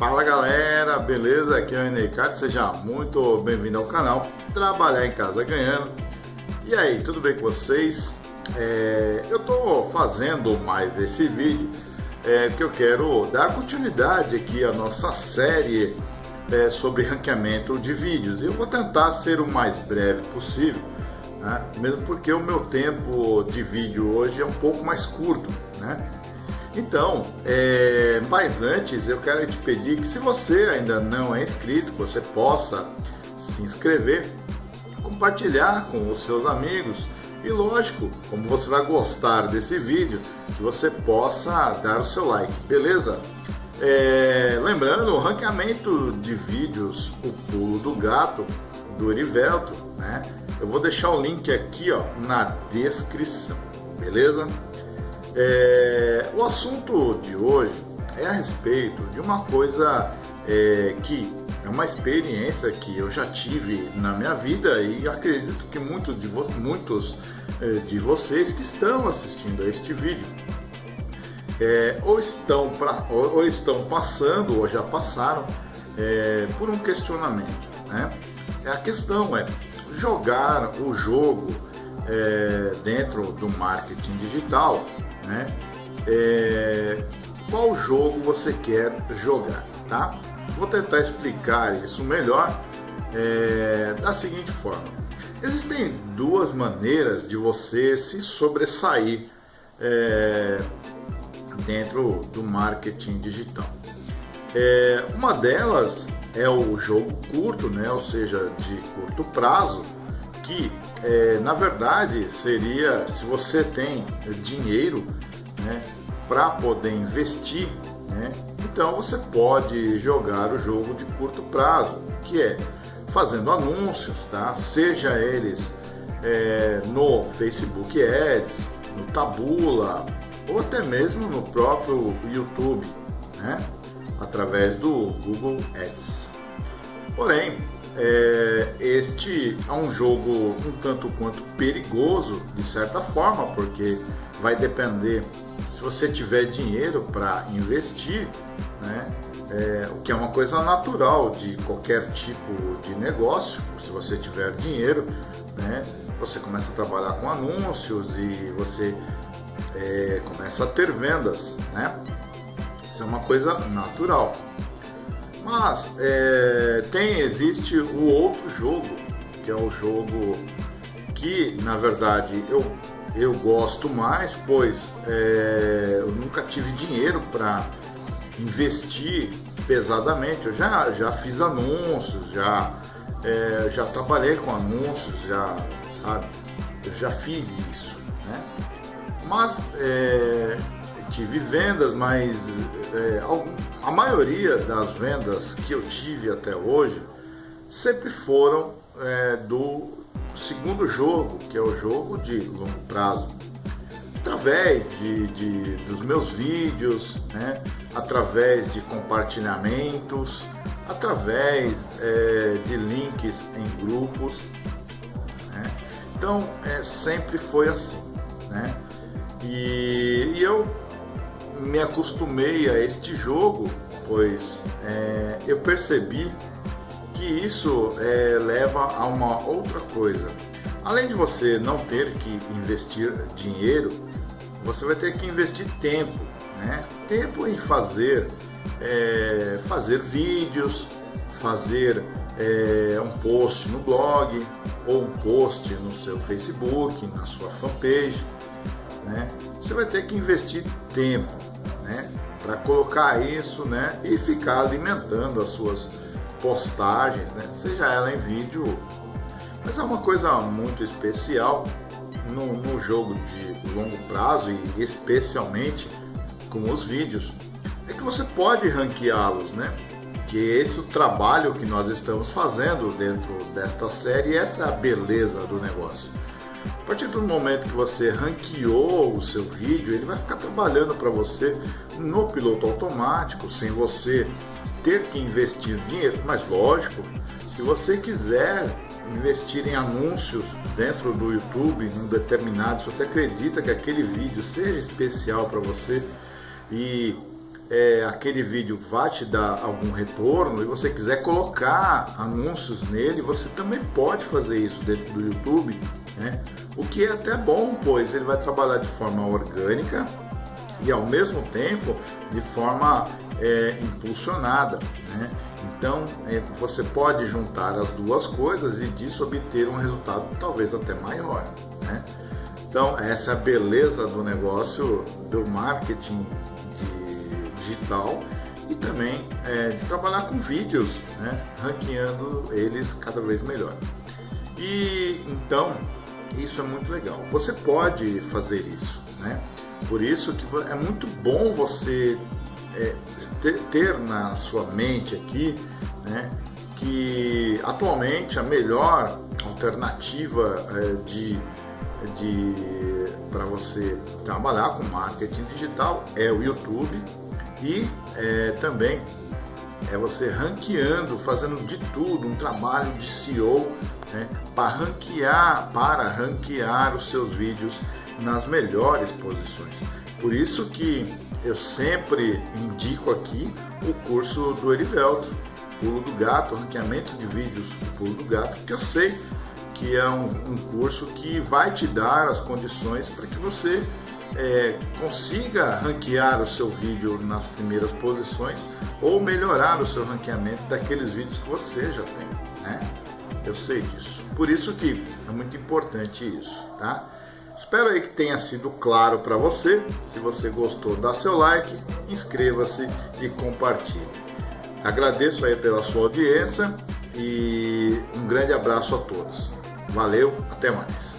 Fala galera, beleza? Aqui é o Enecard, seja muito bem-vindo ao canal Trabalhar em Casa Ganhando. E aí, tudo bem com vocês? É, eu estou fazendo mais esse vídeo é, que eu quero dar continuidade aqui à nossa série é, sobre ranqueamento de vídeos. Eu vou tentar ser o mais breve possível, né? mesmo porque o meu tempo de vídeo hoje é um pouco mais curto, né? Então, é, mas antes eu quero te pedir que se você ainda não é inscrito, você possa se inscrever, compartilhar com os seus amigos e lógico, como você vai gostar desse vídeo, que você possa dar o seu like, beleza? É, lembrando, o ranqueamento de vídeos, o pulo do gato, do Erivelto, né? Eu vou deixar o link aqui ó, na descrição, beleza? É, o assunto de hoje é a respeito de uma coisa é, que é uma experiência que eu já tive na minha vida e acredito que muitos de, muitos, é, de vocês que estão assistindo a este vídeo é, ou, estão pra, ou, ou, estão passando ou já passaram é, por um questionamento. Né? A questão é jogar o jogo é, dentro do marketing digital né? É, qual jogo você quer jogar, tá? Vou tentar explicar isso melhor é, da seguinte forma. Existem duas maneiras de você se sobressair é, dentro do marketing digital. É, uma delas é o jogo curto, né? ou seja, de curto prazo, que é, na verdade seria se você tem dinheiro né, para poder investir, né, então você pode jogar o jogo de curto prazo, que é fazendo anúncios, tá? seja eles é, no Facebook Ads, no Tabula ou até mesmo no próprio YouTube, né? através do Google Ads. Porém, é, este é um jogo um tanto quanto perigoso, de certa forma, porque vai depender se você tiver dinheiro para investir, né? É, o que é uma coisa natural de qualquer tipo de negócio. Se você tiver dinheiro, né, você começa a trabalhar com anúncios e você é, começa a ter vendas, né? Isso é uma coisa natural. Mas é, tem, existe o outro jogo, que é o jogo que na verdade eu, eu gosto mais, pois é, eu nunca tive dinheiro para investir pesadamente. Eu já, já fiz anúncios, já, é, já trabalhei com anúncios, já, sabe? Eu já fiz isso, né? Mas é, tive vendas, mas é, a maioria das vendas que eu tive até hoje sempre foram é, do segundo jogo, que é o jogo de longo prazo. Através de, de dos meus vídeos, né? através de compartilhamentos, através é, de links em grupos. Né? Então, é, sempre foi assim. Né? E, e eu me acostumei a este jogo, pois é, eu percebi que isso é, leva a uma outra coisa. Além de você não ter que investir dinheiro, você vai ter que investir tempo, né? Tempo em fazer, é, fazer vídeos, fazer é, um post no blog ou um post no seu Facebook, na sua fanpage né? Você vai ter que investir tempo, né? Para colocar isso, né? E ficar alimentando as suas postagens, né? Seja ela em vídeo, mas é uma coisa muito especial no, no jogo de longo prazo e especialmente com os vídeos, é que você pode ranqueá-los, né? Que esse é o trabalho que nós estamos fazendo dentro desta série, essa é a beleza do negócio. Partir do momento que você ranqueou o seu vídeo, ele vai ficar trabalhando para você no piloto automático, sem você ter que investir dinheiro. Mas lógico, se você quiser investir em anúncios dentro do YouTube, num determinado, se você acredita que aquele vídeo seja especial para você e é, aquele vídeo vai te dar algum retorno e você quiser colocar anúncios nele, você também pode fazer isso dentro do YouTube, né? O que é até bom, pois ele vai trabalhar de forma orgânica e ao mesmo tempo de forma é, impulsionada. Né? Então é, você pode juntar as duas coisas e disso obter um resultado talvez até maior. Né? Então essa é a beleza do negócio do marketing digital e também é, de trabalhar com vídeos, né? ranqueando eles cada vez melhor. E então isso é muito legal. Você pode fazer isso, né? Por isso que é muito bom você é, ter, ter, na sua mente aqui, né, que atualmente a melhor alternativa é, de, de para você trabalhar com marketing digital é o YouTube e é, também é você ranqueando, fazendo de tudo, um trabalho de SEO né, para ranquear, para ranquear os seus vídeos nas melhores posições. Por isso que eu sempre indico aqui o curso do Erivelto, Pulo do Gato, ranqueamento de vídeos Pulo do Gato, porque eu sei que é um, um curso que vai te dar as condições para que você é, consiga ranquear o seu vídeo nas primeiras posições ou melhorar o seu ranqueamento daqueles vídeos que você já tem, né? Eu sei disso. Por isso que é muito importante isso, tá? Espero aí que tenha sido claro para você. Se você gostou, dá seu like, inscreva-se e compartilhe. Agradeço aí pela sua audiência e um grande abraço a todos. Valeu, até mais.